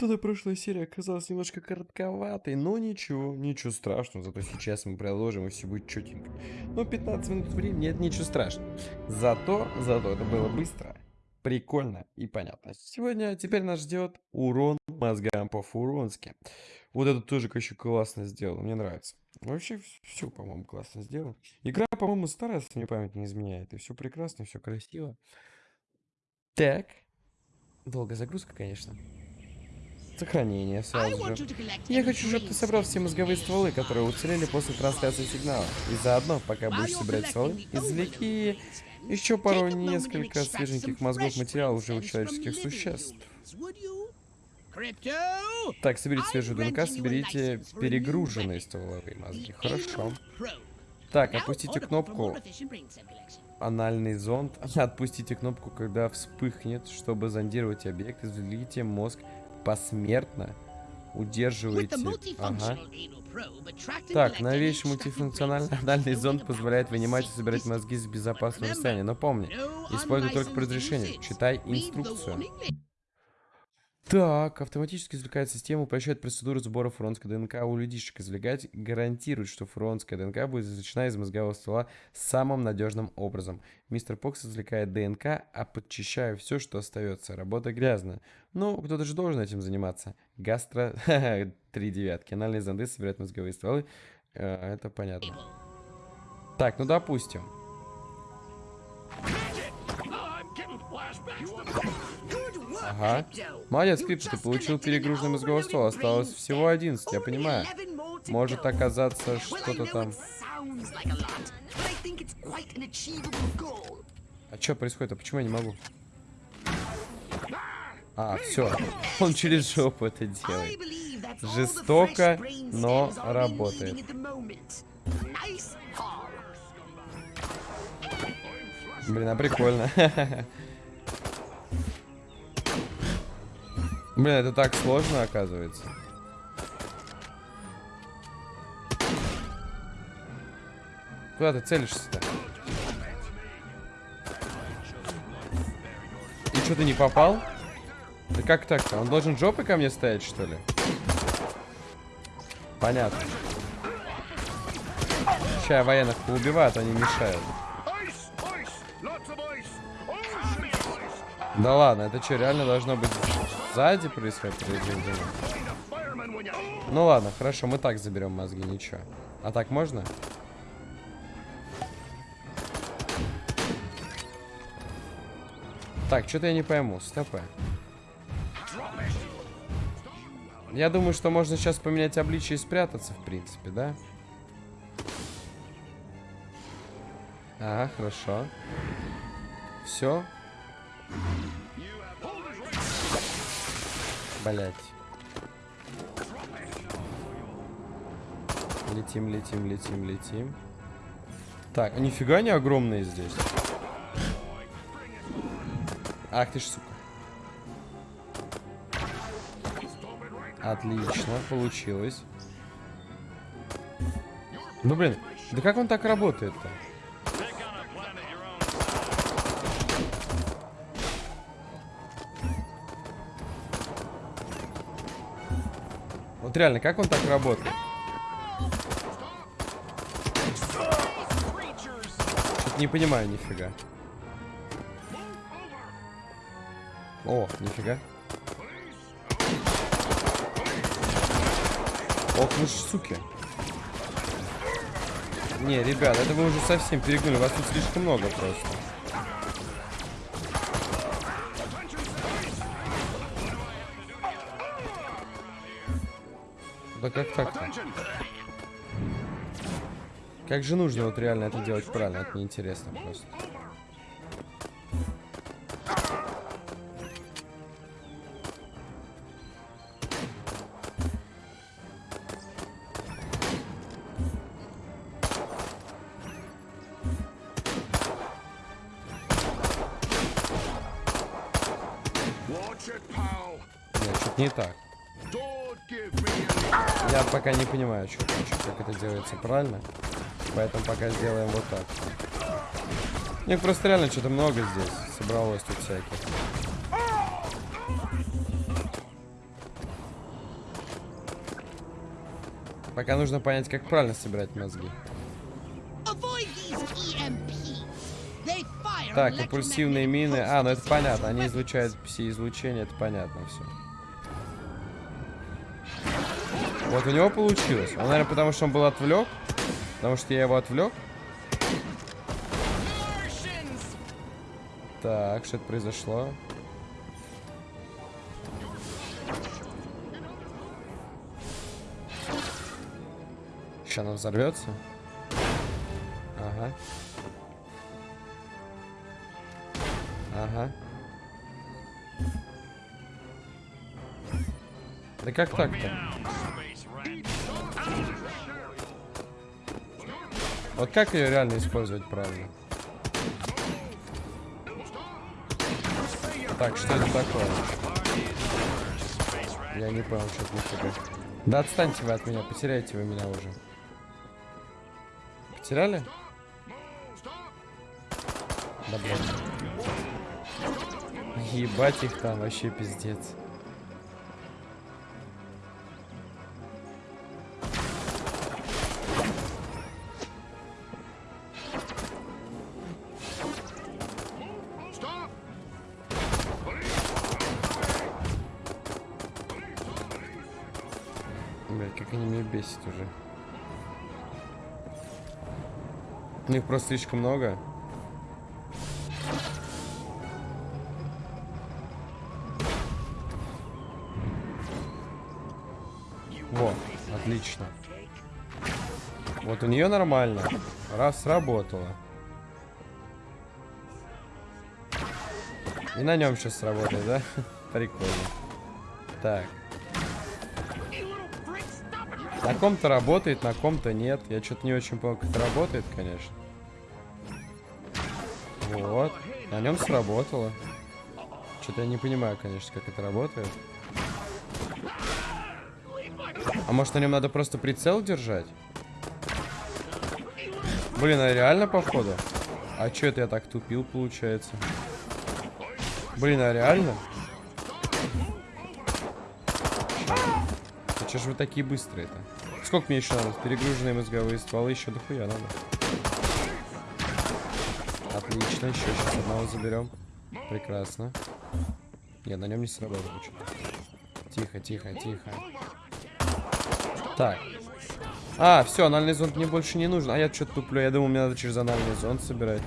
Что-то прошлая серия оказалась немножко коротковатой, но ничего, ничего страшного, зато сейчас мы продолжим и все будет четенько. Но 15 минут времени это ничего страшного. Зато, зато это было быстро, прикольно и понятно. Сегодня теперь нас ждет урон мозгам по-фуронски. Вот это тоже еще классно сделал, мне нравится. Вообще все, по-моему, классно сделал. Игра, по-моему, старая, если мне память не изменяет. И все прекрасно, все красиво. Так. Долгая загрузка, конечно. Сохранение сразу же. Я хочу, чтобы ты собрал все мозговые стволы, которые уцелели после трансляции сигнала. И заодно, пока будешь собирать стволы, извлеки еще пару несколько свеженьких мозгов материала у живых человеческих существ. Так, соберите свежую ДНК, соберите перегруженные стволовые мозги. Хорошо. Так, опустите кнопку анальный зонд. Отпустите кнопку, когда вспыхнет, чтобы зондировать объект. Извлеките мозг посмертно. Удерживайте. Ага. Так, новейший мультифункциональный анальный зонд позволяет вынимать и собирать мозги с безопасного расстояния. Но помни, используй только по разрешению. Читай инструкцию. Так, автоматически извлекает систему, упрощает процедуру сбора фронтской ДНК у людишек. Извлекать гарантирует, что фронтская ДНК будет извлечена из мозгового ствола самым надежным образом. Мистер Покс извлекает ДНК, а подчищая все, что остается. Работа грязная. Ну, кто-то же должен этим заниматься. Гастро... Три девятки. Анальные зонды собирают мозговые стволы. Э, это понятно. Так, ну допустим. Ага. Молодец, Крипс, ты получил перегруженный мозговой ствол. Осталось всего 11, я понимаю. Может оказаться что-то там... А что происходит? А почему я не могу? А, все. Он через жопу это делает. Жестоко, но работает. Блин, а прикольно. Блин, это так сложно, оказывается. Куда ты целишься-то? И что, ты не попал? Да как так-то? Он должен жопой ко мне стоять, что ли? Понятно. Сейчас военных поубивают, они мешают. Да ладно, это что, реально должно быть Сзади происходит произведение. Ну ладно, хорошо, мы так заберем мозги, ничего. А так можно? Так, что-то я не пойму. Стопы. Я думаю, что можно сейчас поменять обличие и спрятаться, в принципе, да? Ага, хорошо. Все. Блять. Летим, летим, летим, летим. Так, а нифига не огромные здесь. Ах ты ж, сука. Отлично, получилось. Ну, блин, да как он так работает-то? Вот реально, как он так работает? Что-то не понимаю нифига. О, нифига. Ох, ну ж, суки. Не, ребят, это вы уже совсем перегнули. Вас тут слишком много просто. Да как так-то? Как же нужно вот реально это делать правильно? Это неинтересно просто. Нет, что-то не так. Я пока не понимаю, что, как это делается правильно. Поэтому пока сделаем вот так. Не, просто реально что-то много здесь собралось тут всяких. Пока нужно понять, как правильно собирать мозги. Так, импульсивные мины. А, ну это понятно. Они излучают пси-излучение, это понятно все. Вот у него получилось. Он, наверное, потому что он был отвлек. Потому что я его отвлек. Так, что это произошло? Сейчас она взорвется. Ага. Ага. Да как так-то? Вот как ее реально использовать правильно? Так, что это такое? Я не понял, что это нифига. Да отстаньте вы от меня, потеряете вы меня уже. Потеряли? Да блядь. Ебать их там, вообще пиздец. Блять, как они меня бесят уже. У них просто слишком много. Во, отлично. Вот у нее нормально. Раз сработало. И на нем сейчас сработает, да? Прикольно. Так. На ком-то работает, на ком-то нет. Я что-то не очень понял, как это работает, конечно. Вот. На нем сработало. Что-то я не понимаю, конечно, как это работает. А может на нем надо просто прицел держать? Блин, а реально походу? А что это я так тупил, получается? Блин, а реально? Че же вы такие быстрые-то? Сколько мне еще надо? Перегруженные мозговые стволы еще дохуя надо. Отлично, еще сейчас одного заберем. Прекрасно. Нет, на нем не сработало Тихо, тихо, тихо. Так. А, все, анальный зонд мне больше не нужен. А я что-то туплю. Я думал, мне надо через анальный зонд собирать.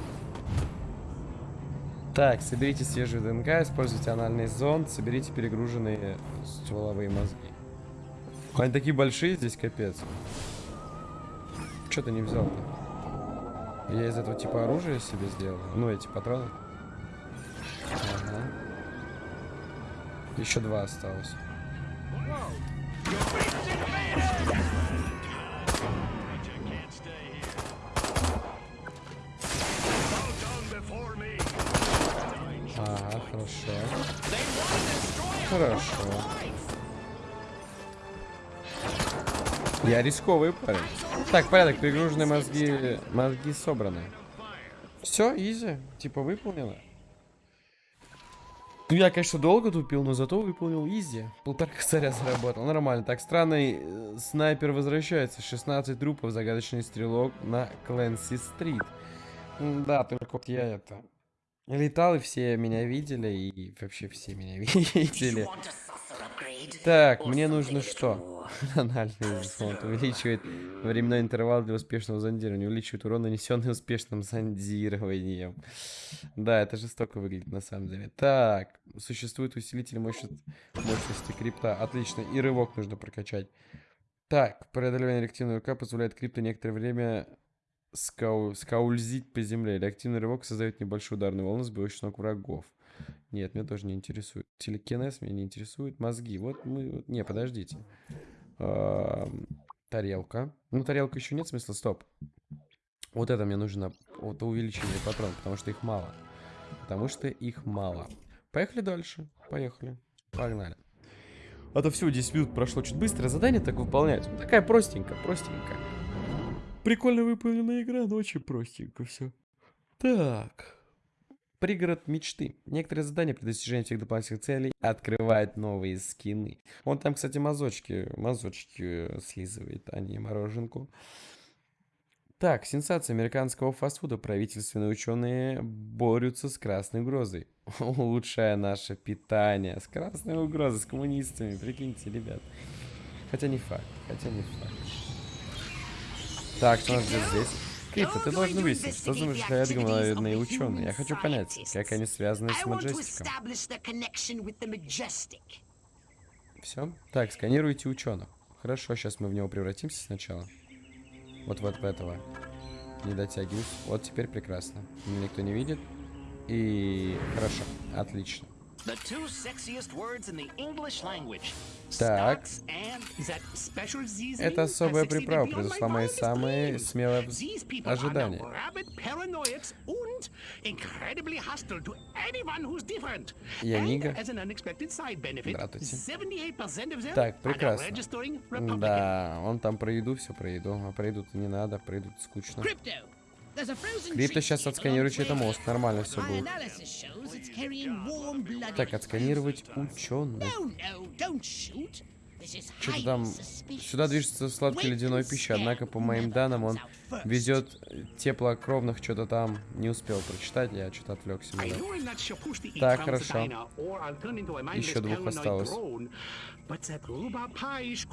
Так, соберите свежую ДНК, используйте анальный зонд, соберите перегруженные стволовые мозги. Они такие большие здесь, капец. Что ты не взял-то? Я из этого типа оружия себе сделал. Ну, эти патроны. Ага. Еще два осталось. Ага, хорошо. Хорошо. Я рисковый парень. Так, порядок, перегруженные мозги, мозги собраны. Все, изи, типа выполнено. Ну, я, конечно, долго тупил, но зато выполнил изи. Полтора косаря заработал. Нормально. Так, странный э, снайпер возвращается. 16 трупов, загадочный стрелок на Кленси-стрит. Да, только вот я это... Летал, и все меня видели, и вообще все меня видели. Так, мне нужно что? Анальный зонд увеличивает временной интервал для успешного зондирования, увеличивает урон, нанесенный успешным зондированием. Да, это жестоко выглядит на самом деле. Так, существует усилитель мощности, мощности крипта. Отлично, и рывок нужно прокачать. Так, преодолевание реактивного рывка позволяет крипту некоторое время скау скаульзить по земле. Реактивный рывок создает небольшую ударную волну, сбивающую ног врагов. Нет, меня тоже не интересует. Телекинез меня не интересует. Мозги. Вот мы... Не, подождите. тарелка. Ну, тарелка еще нет смысла. Стоп. Вот это мне нужно. Вот увеличение патрон, потому что их мало. Потому что их мало. Поехали дальше. Поехали. Погнали. А то все, 10 минут прошло чуть быстро. Задание так выполняется. Вот такая простенькая, простенькая. Прикольно выполненная игра, но очень простенько все. Так. Пригород мечты. Некоторые задания при достижении всех дополнительных целей открывают новые скины. Он там, кстати, мазочки, мазочки э, слизывает, а не мороженку. Так, сенсация американского фастфуда. Правительственные ученые борются с красной угрозой, улучшая наше питание. С красной угрозой, с коммунистами, прикиньте, ребят. Хотя не факт, хотя не факт. Так, что у нас здесь? Крипто, ты должен выяснить, что замышляют гуманоидные ученые. Я хочу понять, как они связаны с Маджестиком. Все? Так, сканируйте ученых. Хорошо, сейчас мы в него превратимся сначала. Вот вот в этого. Не дотягиваюсь. Вот теперь прекрасно. Меня никто не видит. И хорошо. Отлично. Так. Это особая приправа произошла мои самые смелые ожидания. Я Нига. Здравствуйте. Так, прекрасно. Да, он там про еду, все про еду. А про еду не надо, про еду скучно. Крипто сейчас отсканирует чей-то мозг. Нормально все будет. Так, отсканировать ученых. Что-то там... Сюда движется сладкой ледяной пища, однако, по моим данным, он везет теплокровных что-то там. Не успел прочитать, я что-то отвлекся. Да. Так, хорошо. Еще двух осталось.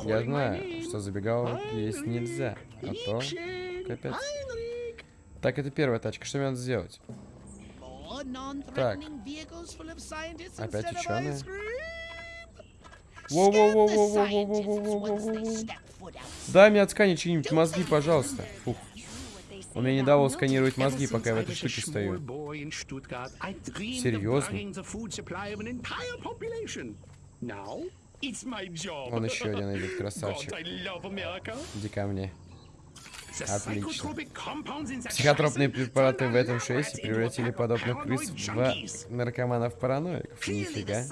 Я знаю, что забегаловок есть нельзя, а то... Капец. Так, это первая тачка. Что мне надо сделать? Так. Опять ученые. Дай мне отсканить чьи-нибудь мозги, пожалуйста. Фух. Он мне не давал сканировать мозги, пока я в этой штуке стою. Серьезно? Он еще один идет, красавчик. Иди ко мне. Отлично. Психотропные препараты в этом шесте превратили подобных крыс в наркоманов-параноиков. Нифига.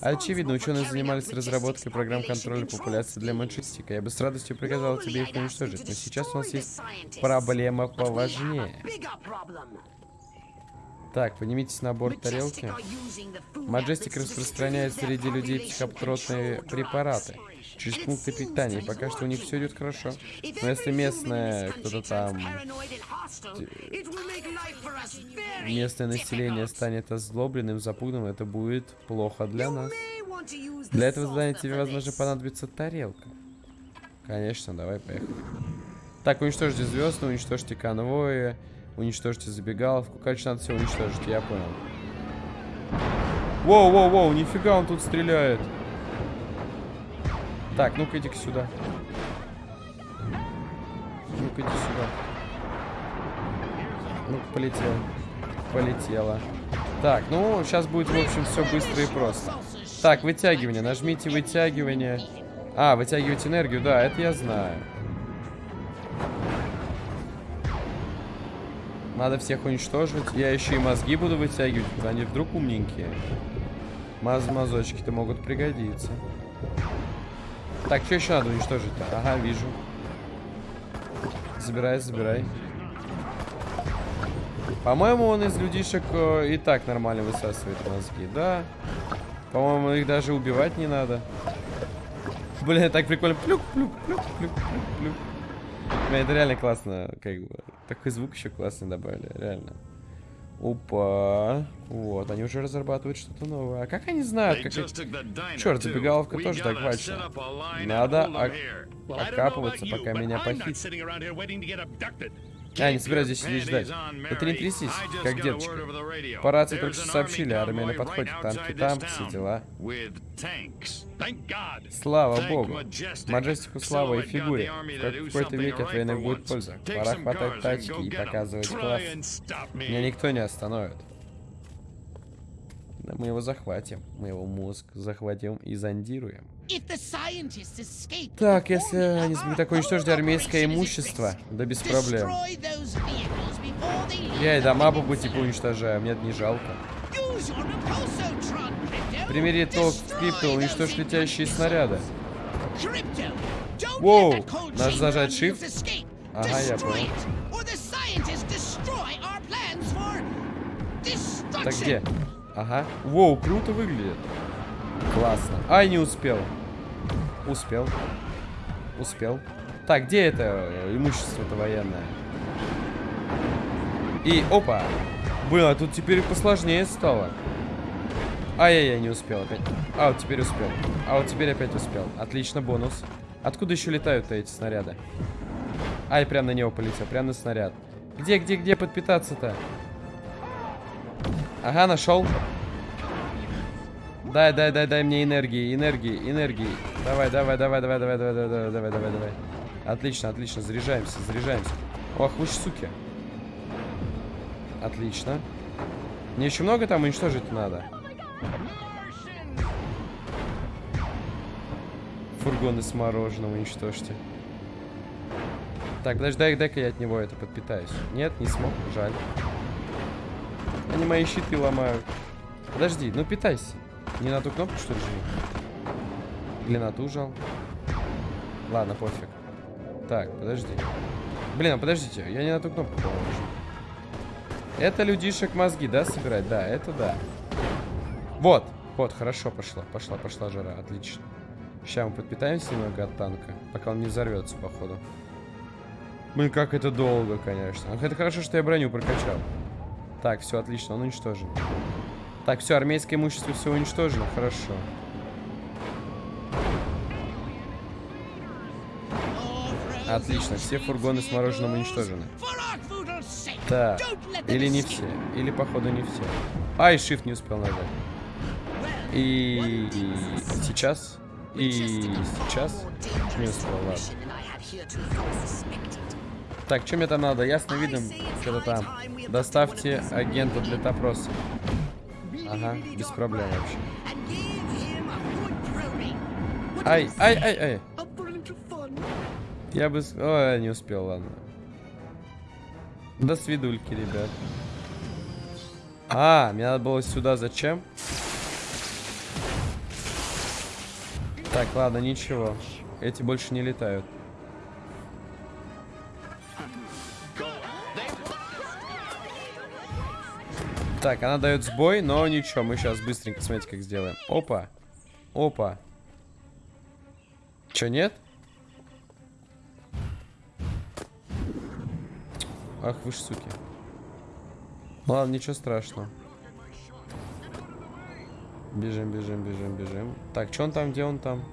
Очевидно, ученые занимались разработкой программ контроля популяции для манчестика. Я бы с радостью приказал тебе их уничтожить, но сейчас у нас есть проблема поважнее. Так, поднимитесь на борт тарелки. Маджестик распространяет среди людей психотропные препараты через пункты питания. И пока что у них все идет хорошо. Но если местное кто-то там... Местное население станет озлобленным, запуганным, это будет плохо для нас. Для этого задания тебе, возможно, понадобится тарелка. Конечно, давай, поехали. Так, уничтожьте звезды, уничтожьте конвои, уничтожьте забегаловку. Короче, надо все уничтожить, я понял. Воу-воу-воу, нифига он тут стреляет. Так, ну-ка иди-ка сюда. Ну-ка иди сюда. Ну-ка, полетела. Полетела. Так, ну, сейчас будет, в общем, все быстро и просто. Так, вытягивание. Нажмите вытягивание. А, вытягивать энергию, да, это я знаю. Надо всех уничтожить. Я еще и мозги буду вытягивать, они вдруг умненькие. Маз-мазочки-то могут пригодиться. Так, что еще надо уничтожить-то? Ага, вижу. Забирай, забирай. По-моему, он из людишек э, и так нормально высасывает мозги. Да. По-моему, их даже убивать не надо. Блин, так прикольно. Плюк, плюк, плюк, плюк, плюк, плюк. Это реально классно, как бы. Такой звук еще классный добавили, реально. Опа. Вот, они уже разрабатывают что-то новое. А как они знают? Как... Черт, забегаловка тоже захвачена. Надо окапываться, пока меня похитят. А, не собираюсь здесь сидеть ждать. Да ты не трясись, как деточка. По рации только что сообщили, армия на подходе, танки там, все дела. Слава богу. Маджестику слава и фигуре. В какой-то веке от войны будет польза. Пора хватать тачки и показывать класс. Меня никто не остановит. Да мы его захватим. Мы его мозг захватим и зондируем. Так, если они смогут так уничтожить армейское имущество, да без проблем. Я и дома по пути уничтожаю, мне это не жалко. Примери толк в крипто, уничтожь летящие снаряды. Воу, надо зажать shift. Ага, я понял. Так, где? Ага. Воу, круто выглядит. Классно. Ай, не успел. Успел. Успел. Так, где это имущество-то военное? И, опа. Было, тут теперь посложнее стало. Ай-яй-яй, не успел опять. А, вот теперь успел. А вот теперь опять успел. Отлично, бонус. Откуда еще летают-то эти снаряды? Ай, прям на него полетел, прям на снаряд. Где, где, где подпитаться-то? Ага, нашел. Дай, дай, дай, дай мне энергии, энергии, энергии. Давай, давай, давай, давай, давай, давай, давай, давай, давай, давай. Отлично, отлично, заряжаемся, заряжаемся. Ох, вы ж суки. Отлично. Мне еще много там уничтожить надо. Фургоны с мороженым уничтожьте. Так, подожди, дай, дай-ка я от него это подпитаюсь. Нет, не смог, жаль. Они мои щиты ломают. Подожди, ну питайся. Не на ту кнопку, что ли, жми? Или на ту жал? Ладно, пофиг. Так, подожди. Блин, а подождите, я не на ту кнопку, по-моему, Это людишек мозги, да, собирать? Да, это да. Вот, вот, хорошо пошла, пошла, пошла жара, отлично. Сейчас мы подпитаемся немного от танка, пока он не взорвется, походу. Блин, как это долго, конечно. Ах, это хорошо, что я броню прокачал. Так, все, отлично, он уничтожен. Так, все, армейское имущество все уничтожено, хорошо. Отлично, все фургоны с мороженым уничтожены. Так, или не все, или походу не все. Ай, shift не успел нажать. И, сейчас. И сейчас. Не успел, ладно. Так, мне там надо? Ясно видим, что-то там. Доставьте агента для допроса. Ага, без проблем вообще. Ай, ай, ай, ай. Я бы... Ой, не успел, ладно. До свидульки, ребят. А, мне надо было сюда. Зачем? Так, ладно, ничего. Эти больше не летают. Так, она дает сбой, но ничего, мы сейчас быстренько, смотрите, как сделаем. Опа. Опа. Че, нет? Ах, вы ж суки. Ладно, ничего страшного. Бежим, бежим, бежим, бежим. Так, что он там, где он там?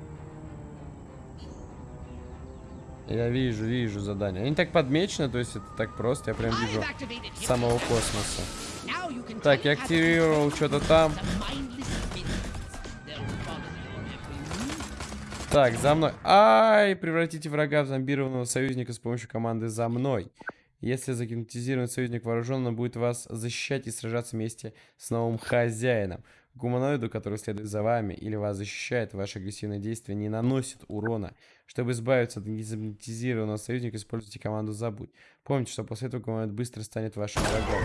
Я вижу, вижу задание. Они так подмечены, то есть это так просто. Я прям вижу самого космоса. Так, я активировал что-то там. Так, за мной. Ай, превратите врага в зомбированного союзника с помощью команды «За мной». Если загипнотизированный союзник вооружен, он будет вас защищать и сражаться вместе с новым хозяином. Гуманоиду, который следует за вами или вас защищает, ваши агрессивные действия не наносят урона. Чтобы избавиться от гипнотизированного союзника, используйте команду «Забудь». Помните, что после этого гуманоид быстро станет вашим врагом.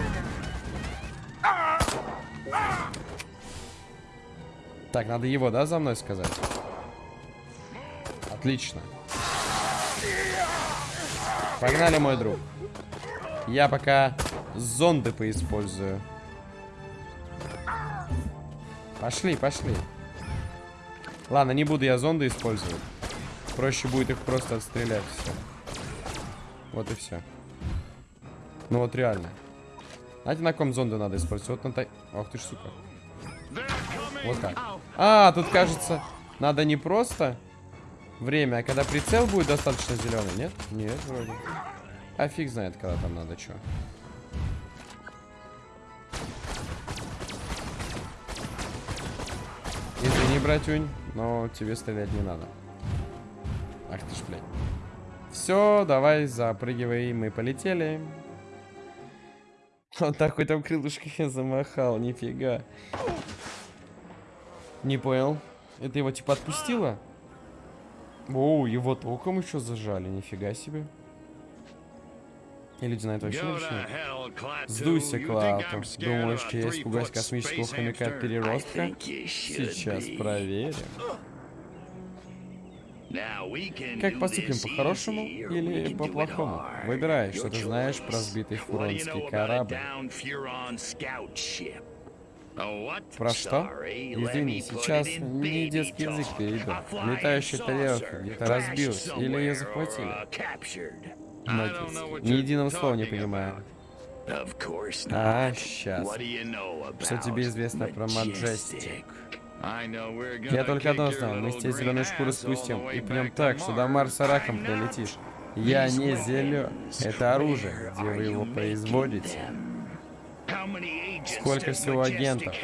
Так, надо его, да, за мной сказать? Отлично. Погнали, мой друг. Я пока зонды поиспользую. Пошли, пошли. Ладно, не буду я зонды использовать. Проще будет их просто отстрелять. Все. Вот и все. Ну вот реально. Знаете, на ком зонды надо использовать? Вот на тай... Ох ты ж, сука. Вот так. А, тут, кажется, надо не просто время, а когда прицел будет достаточно зеленый, нет? Нет, вроде. А фиг знает, когда там надо что. Извини, братюнь, но тебе стрелять не надо. Ах ты ж, блядь. Все, давай, запрыгивай, мы полетели. Он такой там крылышками замахал, нифига. Не понял. Это его типа отпустило? Оу, его током еще зажали, нифига себе. И люди на это вообще не. Сдуйся, Клауту. Думаешь, есть испугать космического хомяка от переростка? Сейчас проверим. Как поступим, по-хорошему или по-плохому? Выбирай, что ты знаешь про сбитый фуронский корабль. Про что? Извини, сейчас не детский язык перейду. Летающая тарелка где-то разбилась, или ее захватили. Надеюсь. Ни единого слова не понимаю. А, сейчас. Что тебе известно про Маджестик? Я только одно знаю, мы с тебе зеленые шкуры спустим и пнем так, что до Марса раком прилетишь. Я не зелен. Это оружие, где вы его производите. Сколько всего агентов?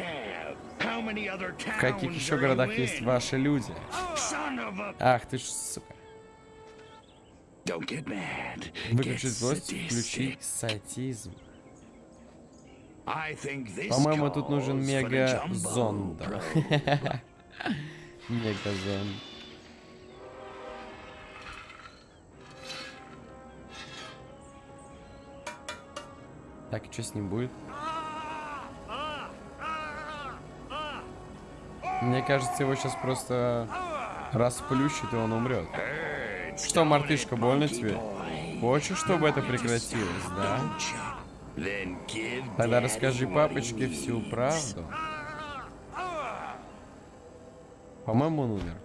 В каких еще городах есть ваши люди? Ах ты ж, сука. Выключить злость, включить сатизм. По-моему, тут нужен мега-зонд. Мега-зонд. Так, и что с ним будет? Мне кажется, его сейчас просто расплющит, и он умрет. Что, мартышка, больно тебе? Хочешь, чтобы это прекратилось, да? Тогда расскажи папочке всю правду. По-моему, он умер.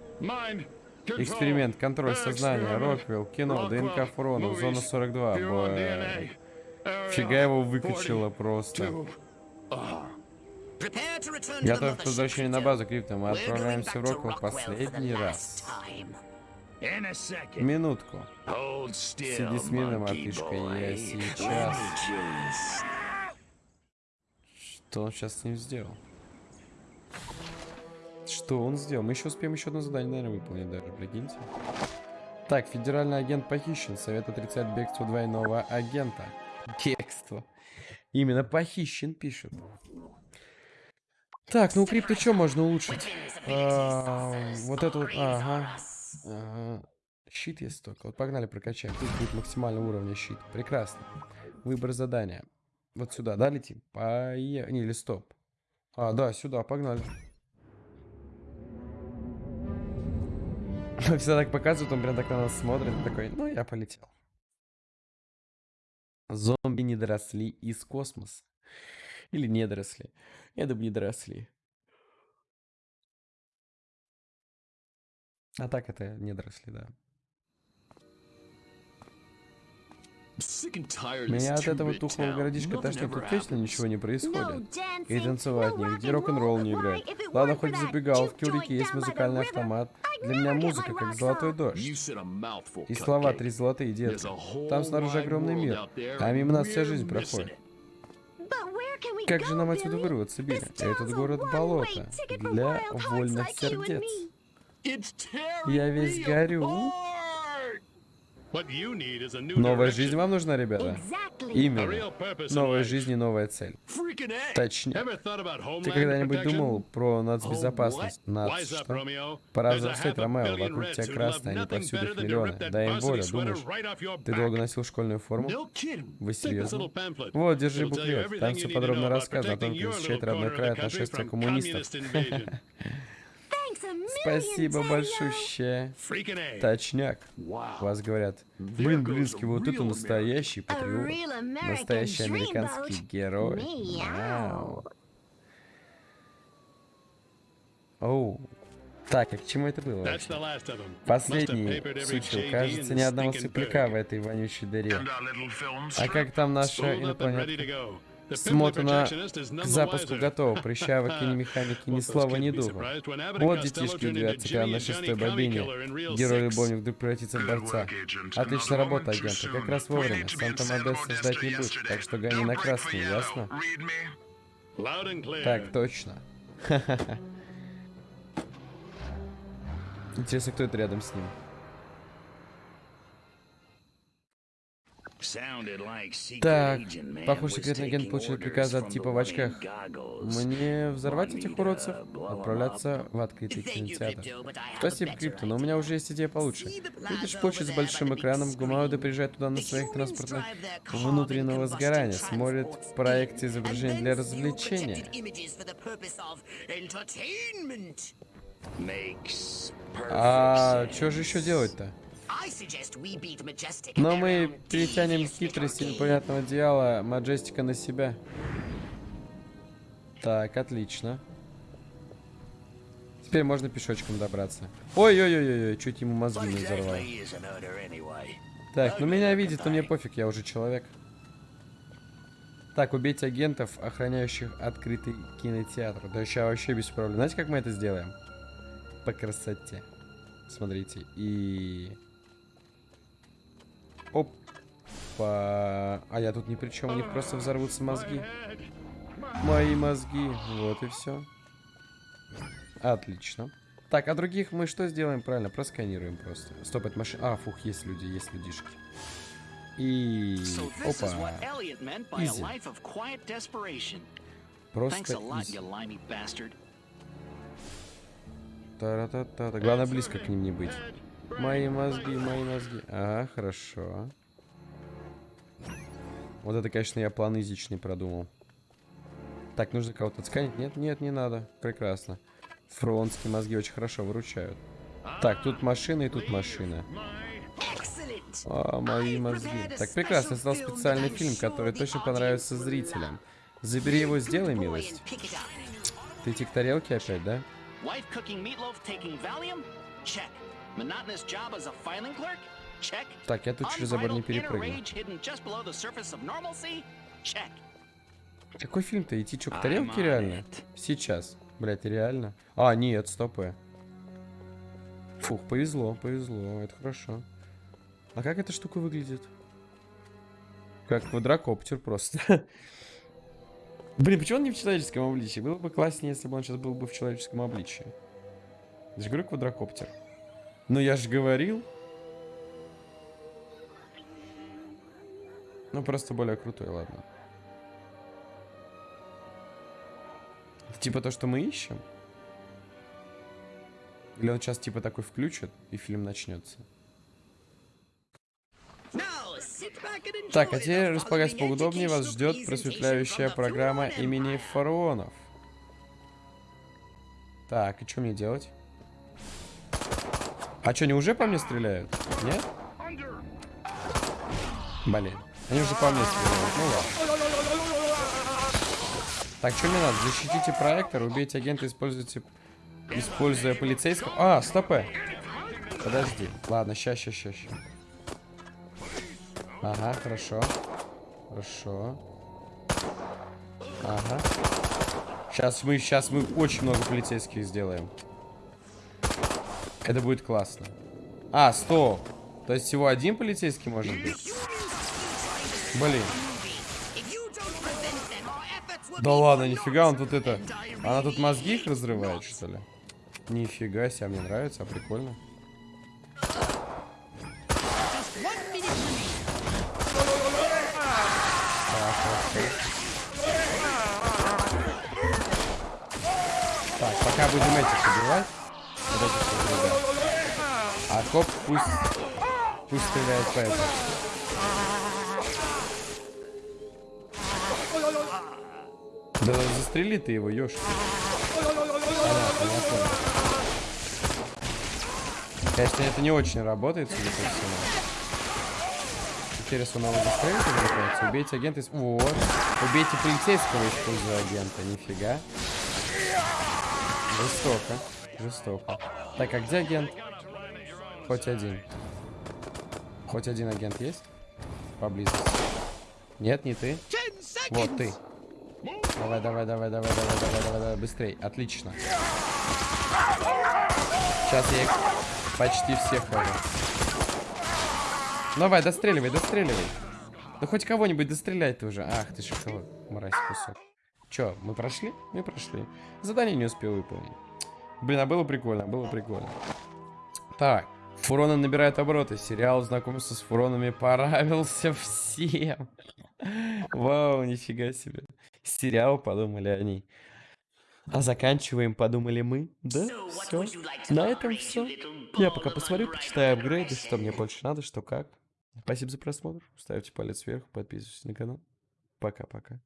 Эксперимент, контроль сознания, Роквилл, кино, ДНК Фурона, зона 42. Бой. Фига его выкачало просто. Готов к возвращению на базу, Крипто. Мы отправляемся в Роквилл в последний раз. Минутку. Сиди смирно, мартышка, я сейчас... Что он сейчас с ним сделал? Что он сделал? Мы еще успеем еще одно задание, наверное, выполнить даже, прикиньте. Так, федеральный агент похищен. Совет отрицает бегство двойного агента. Бегство. Именно похищен, пишет. Так, ну у крипто что можно улучшить? А, вот эту вот... Ага. Ага. Щит есть только. Вот погнали прокачаем. Тут будет максимального уровня щит. Прекрасно. Выбор задания. Вот сюда, да, летим? Поехали. Не, или стоп. А, да, сюда, погнали. Все так показывают, он прям так на нас смотрит. Такой, ну, я полетел. Зомби не доросли из космоса. Или не доросли. Я думаю, не доросли. А так это не доросли, да. Меня от этого тухлого городишка тошнит, тут точно ничего не происходит. И танцевать нигде, рок-н-ролл не играет. Ладно, хоть забегал, в Кюрике есть музыкальный автомат. Для меня музыка как золотой дождь. И слова три золотые, детки. Там снаружи огромный мир, а мимо нас вся жизнь проходит. Как же нам отсюда вырваться, Билли? Этот город болото для вольных сердец. Я весь горю. Новая жизнь вам нужна, ребята? Именно. Новая жизнь и новая цель. Точнее. Ты когда-нибудь думал про нацбезопасность? Нац что? Пора взрослеть, Ромео. Вокруг тебя красные, они повсюду их миллионы. Дай им волю, думаешь? Ты долго носил школьную форму? Вы серьезно? Вот, держи буклет. Там все подробно рассказано о том, как защищать родной край от нашествия коммунистов. Спасибо большое. Точняк. Вас говорят, блин, блинский, вот это настоящий патриот. Настоящий американский герой. Вау. Оу. Так, а к чему это было? Последний сучил. Кажется, ни одного цыпляка в этой вонючей дыре. А как там наша инопланетка? Смотано к запуску готово. Прыщавок и ни механики, ни слова, ни духа. Вот детишки удивятся, когда на шестой бобине герой-любовник вдруг превратится в борца. Отличная работа, агент. Как раз вовремя. Санта Модеста ждать не будет, так что гони на красный, ясно? Так, точно. Интересно, кто это рядом с ним? Так, похоже, секретный агент получил приказ от типа в очках. Мне взорвать этих уродцев? Отправляться в открытый кинотеатр. Спасибо, Крипто, но у меня уже есть идея получше. Видишь площадь с большим экраном, гуманоиды приезжают туда на своих транспортных внутреннего сгорания, смотрят в проекте изображений для развлечения. А что же еще делать-то? Но мы перетянем хитрость непонятного дьявола Маджестика на себя. Так, отлично. Теперь можно пешочком добраться. Ой-ой-ой-ой, чуть ему мозги не взорвал. Так, ну меня видит, но мне пофиг, я уже человек. Так, убить агентов, охраняющих открытый кинотеатр. Да сейчас вообще без проблем. Знаете, как мы это сделаем? По красоте. Смотрите. И... Опа. А я тут ни при чем. У них просто взорвутся мозги. Мои мозги. Вот и все. Отлично. Так, а других мы что сделаем? Правильно, просканируем просто. Стоп, это машина. А, фух, есть люди, есть людишки. И... Опа. Изи. Просто изи. Та-та-та-та. Главное, близко к ним не быть. Мои мозги, мои мозги. Ага, хорошо. Вот это, конечно, я план изичный продумал. Так, нужно кого-то отсканить? Нет, нет, не надо. Прекрасно. Фронтские мозги очень хорошо выручают. Так, тут машина и тут машина. А, мои мозги. Так, прекрасно. Стал специальный фильм, который точно понравится зрителям. Забери его, сделай милость. Ты тик тарелки опять, да? Так, я тут через забор не перепрыгну. Какой фильм-то? Идти что, к тарелке реально? Сейчас. Блять, реально? А, нет, стопы. Фух, повезло, повезло. Это хорошо. А как эта штука выглядит? Как квадрокоптер просто. Блин, почему он не в человеческом обличии? Было бы класснее, если бы он сейчас был бы в человеческом обличии. Я же говорю квадрокоптер. Ну я же говорил. Ну просто более крутой, ладно. Типа то, что мы ищем? Или он сейчас типа такой включит, и фильм начнется? Так, а теперь располагайтесь поудобнее, вас ждет просветляющая программа имени фараонов. Так, и что мне делать? А что, они уже по мне стреляют? Нет? Блин, они уже по мне стреляют, ну ладно. Так, что мне надо? Защитите проектор, убейте агента, используйте... Используя полицейского... А, стопы. Подожди. Ладно, ща, ща, ща, ща. Ага, хорошо. Хорошо. Ага. Сейчас мы, сейчас мы очень много полицейских сделаем. Это будет классно. А, стоп. То есть всего один полицейский может быть? Блин. Да ладно, нифига, он тут это... Она тут мозги их разрывает, что ли? Нифига себе, мне нравится, а прикольно. Так, пока будем этих убивать. Вот этих ребят. А коп пусть... Пусть стреляет по этому. Да застрели ты его, ёшки. Конечно, это не очень работает, судя по всему. Интересно, надо застрелить или Убейте агента из... Вот. Убейте полицейского, используя агента. Нифига. Жестоко. Жестоко. Так, а где агент? Хоть один. Хоть один агент есть? Поблизости. Нет, не ты. Вот ты. Давай, давай, давай, давай, давай, давай, давай, давай, быстрей. Отлично. Сейчас я их почти всех хожу. Давай, достреливай, достреливай. Да хоть кого-нибудь достреляй ты уже. Ах ты шоколад, мразь кусок. Чё, мы прошли? Мы прошли. Задание не успел выполнить. Блин, а было прикольно, было прикольно. Так, фуроны набирают обороты. Сериал знакомство с фуронами понравился всем. Вау, нифига себе. Сериал, подумали они. А заканчиваем, подумали мы. Да, все. На этом все. Я пока посмотрю, почитаю апгрейды, что мне больше надо, что как. Спасибо за просмотр. Ставьте палец вверх, подписывайтесь на канал. Пока-пока.